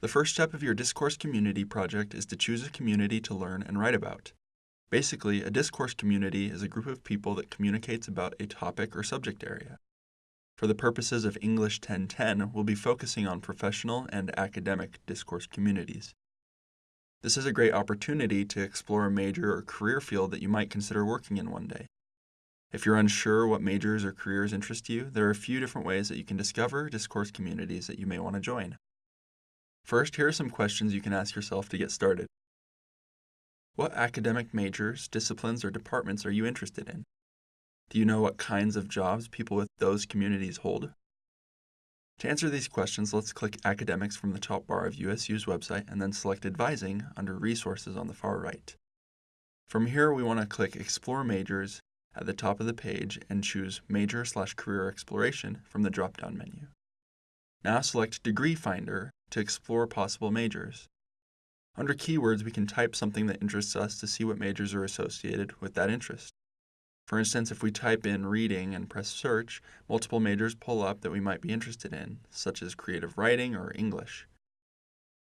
The first step of your discourse community project is to choose a community to learn and write about. Basically, a discourse community is a group of people that communicates about a topic or subject area. For the purposes of English 1010, we'll be focusing on professional and academic discourse communities. This is a great opportunity to explore a major or career field that you might consider working in one day. If you're unsure what majors or careers interest you, there are a few different ways that you can discover discourse communities that you may want to join. First, here are some questions you can ask yourself to get started. What academic majors, disciplines, or departments are you interested in? Do you know what kinds of jobs people with those communities hold? To answer these questions, let's click Academics from the top bar of USU's website and then select Advising under Resources on the far right. From here, we want to click Explore Majors at the top of the page and choose Major slash Career Exploration from the drop-down menu. Now select Degree Finder to explore possible majors. Under Keywords, we can type something that interests us to see what majors are associated with that interest. For instance, if we type in reading and press search, multiple majors pull up that we might be interested in, such as creative writing or English.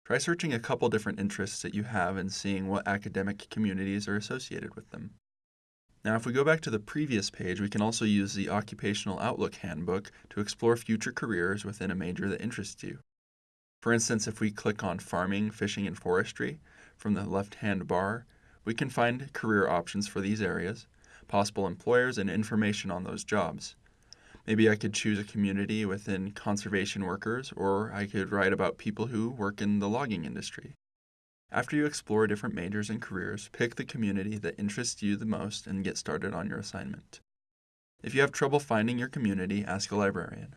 Try searching a couple different interests that you have and seeing what academic communities are associated with them. Now, if we go back to the previous page, we can also use the Occupational Outlook Handbook to explore future careers within a major that interests you. For instance, if we click on Farming, Fishing, and Forestry from the left-hand bar, we can find career options for these areas, possible employers, and information on those jobs. Maybe I could choose a community within conservation workers, or I could write about people who work in the logging industry. After you explore different majors and careers, pick the community that interests you the most and get started on your assignment. If you have trouble finding your community, ask a librarian.